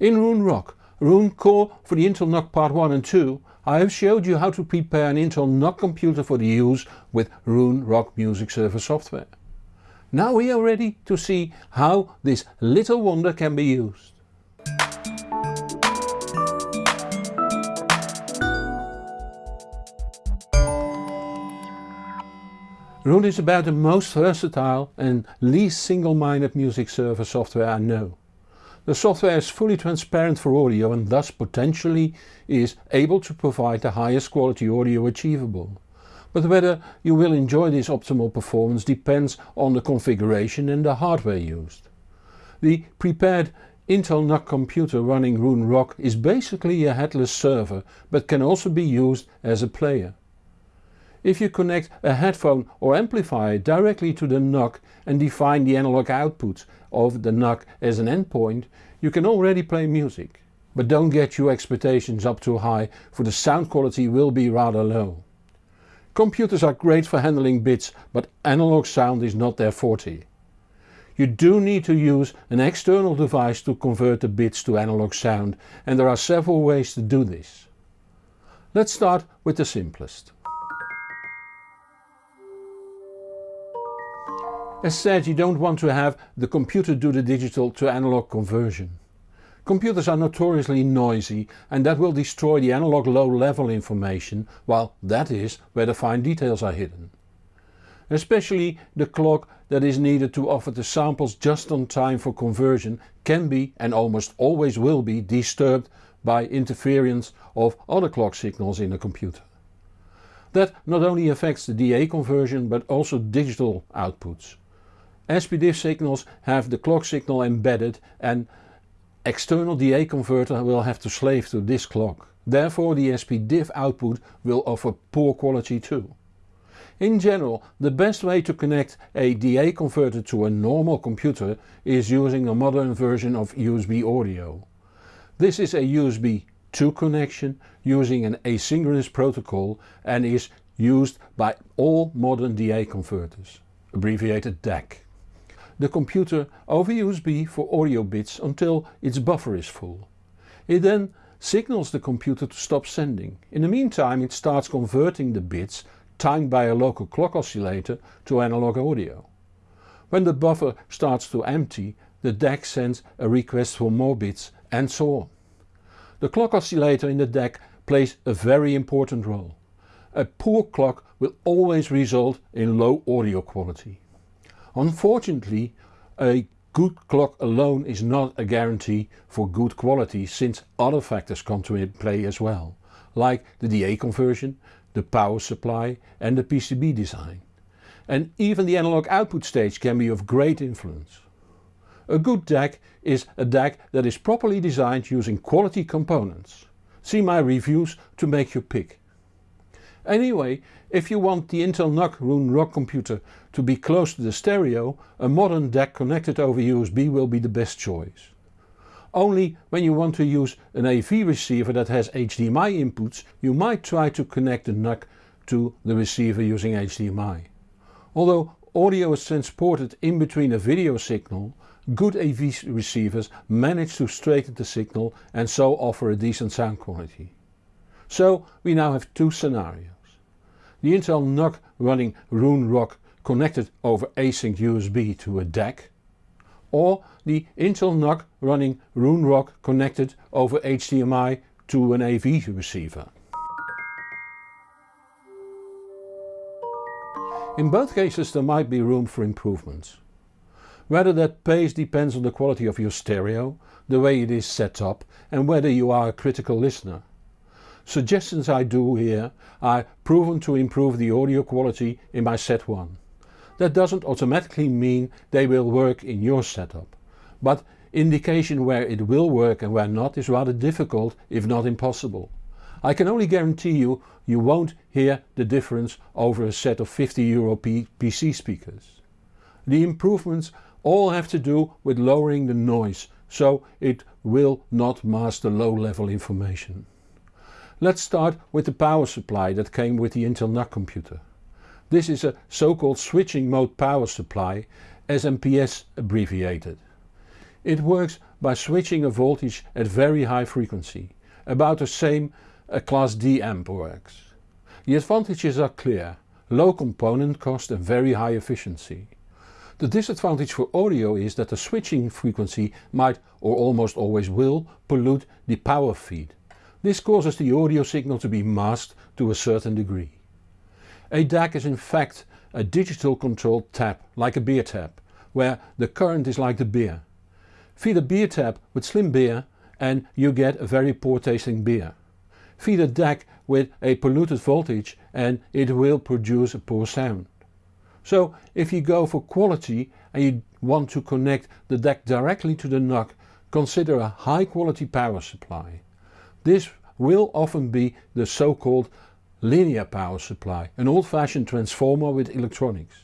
In Roon Rock, Roon Core for the Intel NUC Part 1 and 2 I have showed you how to prepare an Intel NUC computer for the use with Roon Rock Music Server software. Now we are ready to see how this little wonder can be used. Roon is about the most versatile and least single-minded music server software I know. The software is fully transparent for audio and thus potentially is able to provide the highest quality audio achievable. But whether you will enjoy this optimal performance depends on the configuration and the hardware used. The prepared Intel NUC computer running Roon Rock is basically a headless server but can also be used as a player. If you connect a headphone or amplifier directly to the NUC and define the analog output of the NUC as an endpoint, you can already play music. But don't get your expectations up too high for the sound quality will be rather low. Computers are great for handling bits but analog sound is not their forte. You do need to use an external device to convert the bits to analog sound and there are several ways to do this. Let's start with the simplest. As said you don't want to have the computer do the digital to analog conversion. Computers are notoriously noisy and that will destroy the analog low level information while that is where the fine details are hidden. Especially the clock that is needed to offer the samples just on time for conversion can be and almost always will be disturbed by interference of other clock signals in a computer. That not only affects the DA conversion but also digital outputs. SPDIF signals have the clock signal embedded and external DA converter will have to slave to this clock. Therefore the SPDIF output will offer poor quality too. In general the best way to connect a DA converter to a normal computer is using a modern version of USB audio. This is a USB 2 connection using an asynchronous protocol and is used by all modern DA converters, abbreviated DAC the computer over USB for audio bits until its buffer is full. It then signals the computer to stop sending. In the meantime it starts converting the bits timed by a local clock oscillator to analog audio. When the buffer starts to empty the DAC sends a request for more bits and so on. The clock oscillator in the DAC plays a very important role. A poor clock will always result in low audio quality. Unfortunately a good clock alone is not a guarantee for good quality since other factors come to play as well, like the DA conversion, the power supply and the PCB design. And even the analog output stage can be of great influence. A good DAC is a DAC that is properly designed using quality components. See my reviews to make your pick. Anyway, if you want the Intel NUC Roon Rock computer to be close to the stereo, a modern DAC connected over USB will be the best choice. Only when you want to use an AV receiver that has HDMI inputs you might try to connect the NUC to the receiver using HDMI. Although audio is transported in between a video signal, good AV receivers manage to straighten the signal and so offer a decent sound quality. So we now have two scenarios the Intel NUC running Roon Rock connected over async USB to a DAC or the Intel NUC running Roon Rock connected over HDMI to an AV receiver. In both cases there might be room for improvements. Whether that pace depends on the quality of your stereo, the way it is set up and whether you are a critical listener. Suggestions I do here are proven to improve the audio quality in my set 1. That doesn't automatically mean they will work in your setup, but indication where it will work and where not is rather difficult if not impossible. I can only guarantee you you won't hear the difference over a set of 50 euro PC speakers. The improvements all have to do with lowering the noise so it will not mask the low level information. Let's start with the power supply that came with the Intel NUC computer. This is a so-called switching mode power supply, SMPS abbreviated. It works by switching a voltage at very high frequency, about the same a class D amp works. The advantages are clear, low component cost and very high efficiency. The disadvantage for audio is that the switching frequency might or almost always will pollute the power feed. This causes the audio signal to be masked to a certain degree. A DAC is in fact a digital controlled tap like a beer tap, where the current is like the beer. Feed a beer tap with slim beer and you get a very poor tasting beer. Feed a DAC with a polluted voltage and it will produce a poor sound. So if you go for quality and you want to connect the DAC directly to the NUC, consider a high quality power supply. This will often be the so called linear power supply, an old fashioned transformer with electronics.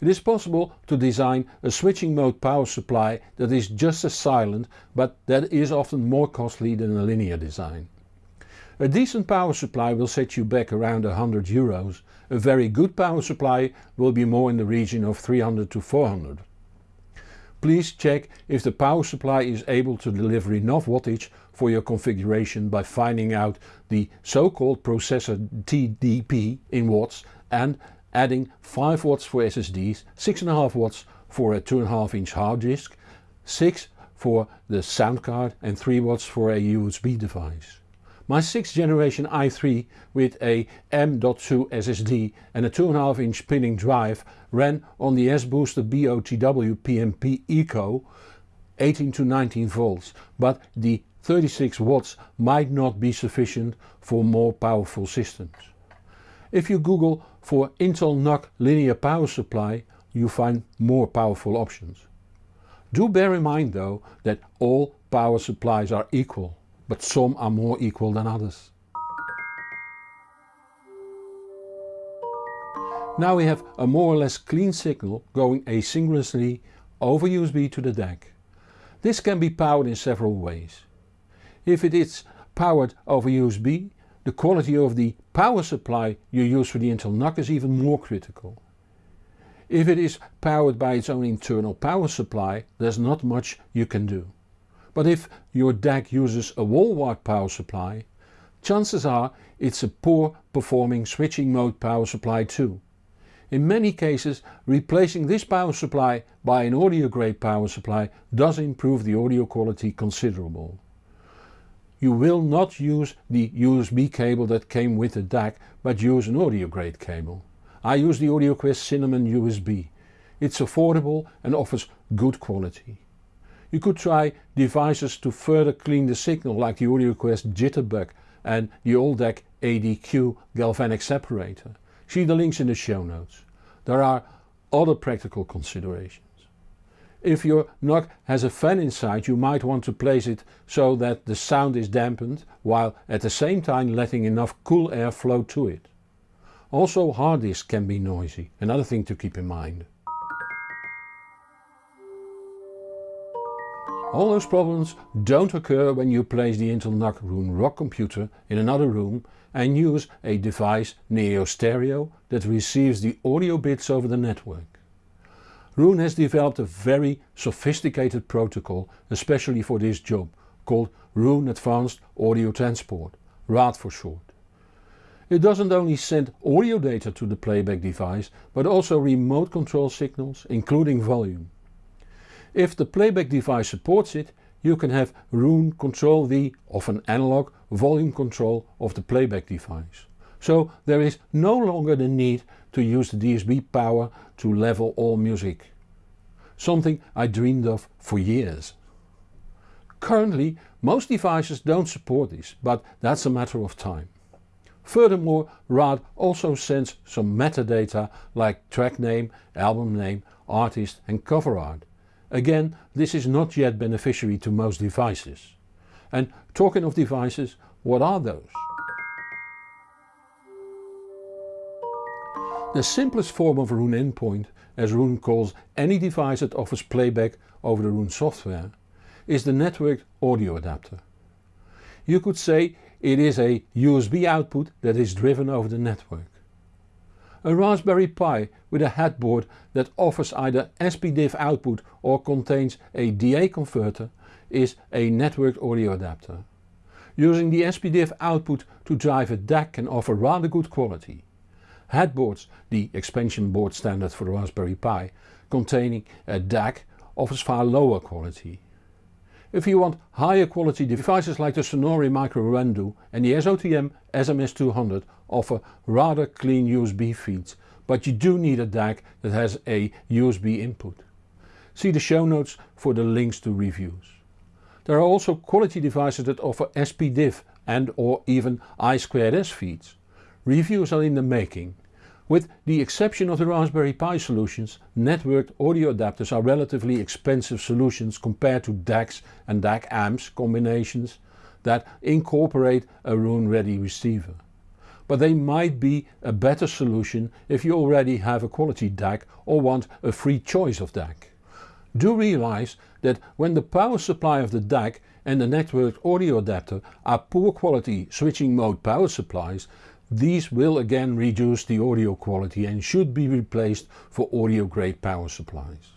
It is possible to design a switching mode power supply that is just as silent but that is often more costly than a linear design. A decent power supply will set you back around 100 euros, a very good power supply will be more in the region of 300 to 400. Please check if the power supply is able to deliver enough wattage for your configuration by finding out the so called processor TDP in watts and adding 5 watts for SSDs, 6.5 watts for a 2.5 inch hard disk, 6 for the sound card and 3 watts for a USB device. My 6th generation i3 with a M.2 SSD and a 2.5 inch spinning drive ran on the S-Booster BOTW PMP Eco 18 to 19 volts but the 36 watts might not be sufficient for more powerful systems. If you google for Intel NUC linear power supply you find more powerful options. Do bear in mind though that all power supplies are equal but some are more equal than others. Now we have a more or less clean signal going asynchronously over USB to the DAC. This can be powered in several ways. If it is powered over USB, the quality of the power supply you use for the Intel NUC is even more critical. If it is powered by its own internal power supply, there's not much you can do. But if your DAC uses a wall-wart power supply, chances are it's a poor performing switching mode power supply too. In many cases replacing this power supply by an audio grade power supply does improve the audio quality considerable. You will not use the USB cable that came with the DAC but use an audio grade cable. I use the AudioQuest Cinnamon USB. It's affordable and offers good quality. You could try devices to further clean the signal like the AudioQuest Jitterbug and the AllDAC ADQ galvanic separator. See the links in the show notes. There are other practical considerations. If your NUC has a fan inside you might want to place it so that the sound is dampened while at the same time letting enough cool air flow to it. Also hard disks can be noisy, another thing to keep in mind. All those problems don't occur when you place the Intel NUC Roon Rock computer in another room and use a device near your stereo that receives the audio bits over the network. Roon has developed a very sophisticated protocol especially for this job called Roon Advanced Audio Transport, RAAT for short. It doesn't only send audio data to the playback device but also remote control signals including volume. If the playback device supports it, you can have Roon control the, an analog, volume control of the playback device. So there is no longer the need to use the DSP power to level all music. Something I dreamed of for years. Currently most devices don't support this, but that's a matter of time. Furthermore RAAT also sends some metadata like track name, album name, artist and cover art Again this is not yet beneficiary to most devices. And talking of devices, what are those? The simplest form of Roon endpoint, as Roon calls any device that offers playback over the Roon software, is the networked audio adapter. You could say it is a USB output that is driven over the network. A Raspberry Pi with a headboard that offers either SPDIF output or contains a DA converter is a networked audio adapter. Using the SPDIF output to drive a DAC can offer rather good quality. Headboards, the expansion board standard for the Raspberry Pi, containing a DAC offers far lower quality. If you want higher quality devices like the Sonore microRendu and the SOTM SMS200 offer rather clean USB feeds, but you do need a DAC that has a USB input. See the show notes for the links to reviews. There are also quality devices that offer SPDIF and or even I2S feeds. Reviews are in the making. With the exception of the Raspberry Pi solutions, networked audio adapters are relatively expensive solutions compared to DACs and DAC amps combinations that incorporate a Roon ready receiver. But they might be a better solution if you already have a quality DAC or want a free choice of DAC. Do realize that when the power supply of the DAC and the networked audio adapter are poor quality switching mode power supplies these will again reduce the audio quality and should be replaced for audio grade power supplies.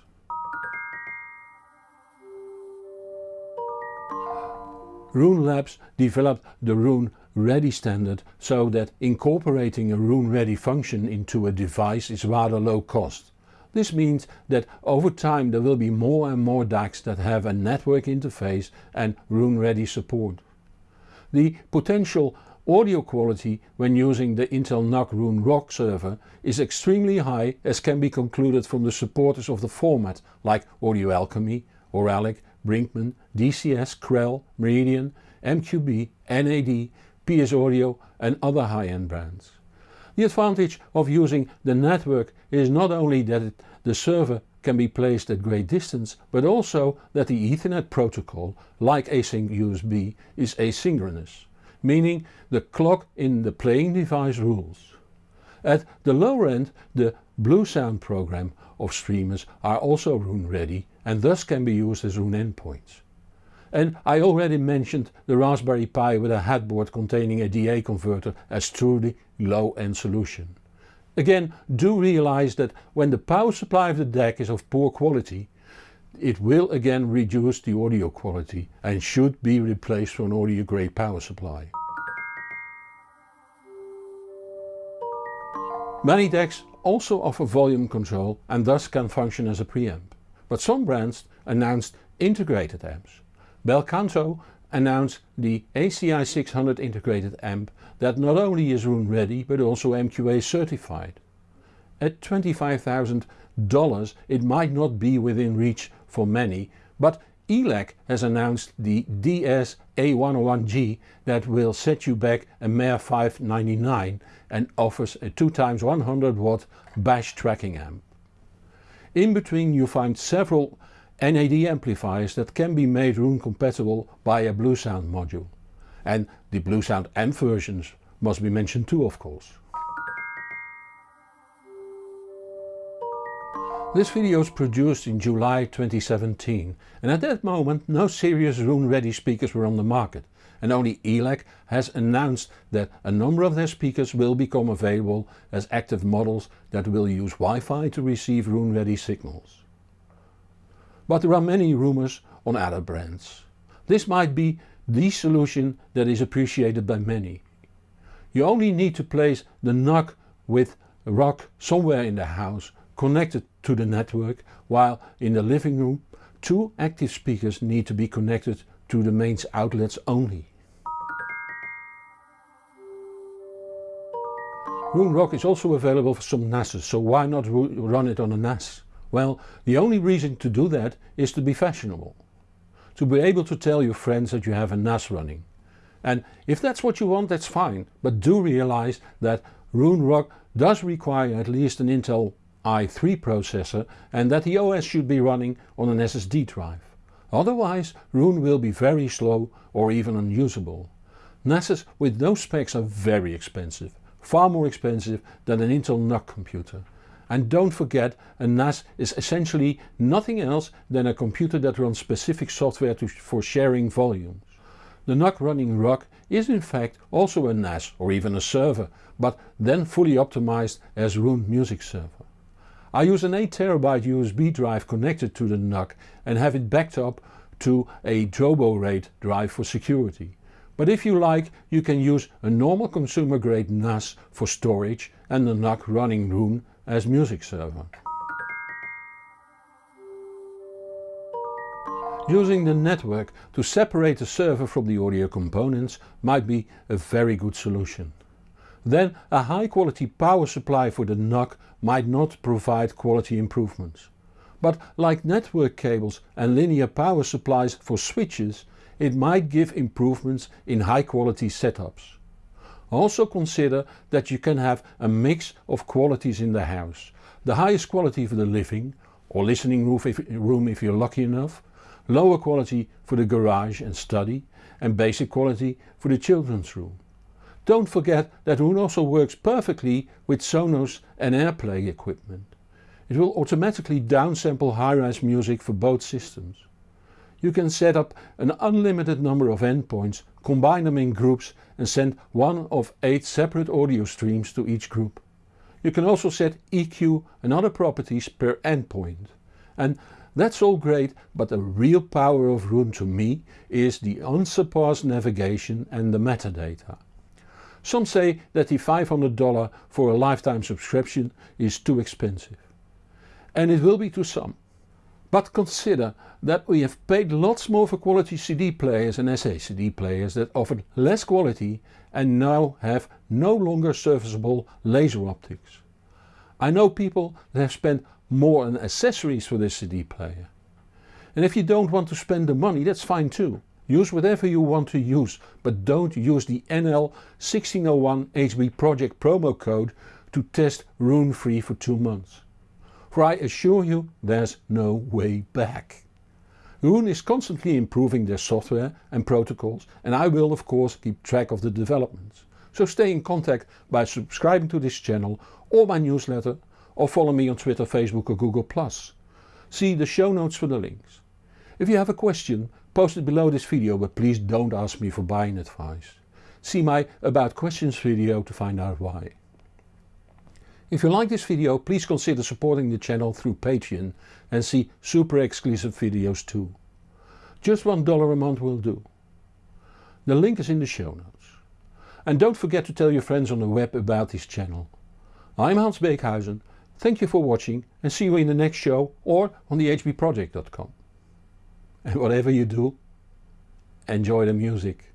Roon Labs developed the Roon Ready standard so that incorporating a Roon Ready function into a device is rather low cost. This means that over time there will be more and more DACs that have a network interface and Roon Ready support. The potential Audio quality when using the Intel NUC Roon Rock server is extremely high as can be concluded from the supporters of the format like Audio Alchemy, Auralic, Brinkmann, DCS, Krell, Meridian, MQA, NAD, PS Audio and other high-end brands. The advantage of using the network is not only that it, the server can be placed at great distance but also that the Ethernet protocol, like async USB, is asynchronous meaning the clock in the playing device rules. At the lower end the Blue Sound program of streamers are also Roon ready and thus can be used as Roon endpoints. And I already mentioned the Raspberry Pi with a headboard containing a DA converter as truly low end solution. Again do realize that when the power supply of the DAC is of poor quality it will again reduce the audio quality and should be replaced for an audio grade power supply. Many DACs also offer volume control and thus can function as a preamp. But some brands announced integrated amps. Belcanto announced the ACI 600 integrated amp that not only is Roon ready but also MQA certified. At $25,000 it might not be within reach for many but ELAC has announced the DS A101G that will set you back a mere 599 and offers a 2x100 watt bash tracking amp. In between you find several NAD amplifiers that can be made Roon compatible by a Bluesound module. And the Bluesound amp versions must be mentioned too of course. This video was produced in July 2017 and at that moment no serious Roon ready speakers were on the market and only ELAC has announced that a number of their speakers will become available as active models that will use Wi-Fi to receive Roon ready signals. But there are many rumours on other brands. This might be the solution that is appreciated by many. You only need to place the NUC with rock somewhere in the house connected to the network while in the living room two active speakers need to be connected to the mains outlets only. Roon Rock is also available for some NASs, so why not run it on a NAS? Well, the only reason to do that is to be fashionable. To be able to tell your friends that you have a NAS running. And if that's what you want that's fine, but do realize that Roon Rock does require at least an Intel i3 processor and that the OS should be running on an SSD drive. Otherwise Roon will be very slow or even unusable. NASs with those specs are very expensive, far more expensive than an Intel NUC computer. And don't forget a NAS is essentially nothing else than a computer that runs specific software to, for sharing volumes. The NUC running ROCK is in fact also a NAS or even a server, but then fully optimized as Roon Music Server. I use an 8TB USB drive connected to the NUC and have it backed up to a Drobo RAID drive for security. But if you like you can use a normal consumer grade NAS for storage and the NUC running Roon as music server. Using the network to separate the server from the audio components might be a very good solution. Then a high quality power supply for the NUC might not provide quality improvements. But like network cables and linear power supplies for switches it might give improvements in high quality setups. Also consider that you can have a mix of qualities in the house. The highest quality for the living or listening room if you're lucky enough lower quality for the garage and study and basic quality for the children's room. Don't forget that Roon also works perfectly with Sonos and AirPlay equipment. It will automatically downsample high-res music for both systems. You can set up an unlimited number of endpoints, combine them in groups and send one of 8 separate audio streams to each group. You can also set EQ and other properties per endpoint. And that's all great but the real power of Roon to me is the unsurpassed navigation and the metadata. Some say that the $500 for a lifetime subscription is too expensive. And it will be to some. But consider that we have paid lots more for quality CD players and SA CD players that offered less quality and now have no longer serviceable laser optics. I know people that have spent more on accessories for this CD player. And if you don't want to spend the money that's fine too. Use whatever you want to use but don't use the NL1601 HB Project promo code to test Roon free for 2 months. For I assure you there's no way back. Roon is constantly improving their software and protocols and I will of course keep track of the developments. So stay in contact by subscribing to this channel or my newsletter or follow me on Twitter, Facebook or Google+. See the show notes for the links. If you have a question post it below this video but please don't ask me for buying advice. See my about questions video to find out why. If you like this video please consider supporting the channel through Patreon and see super exclusive videos too. Just $1 a month will do. The link is in the show notes. And don't forget to tell your friends on the web about this channel. I'm Hans Beekhuyzen Thank you for watching and see you in the next show or on the hbproject.com. And whatever you do, enjoy the music.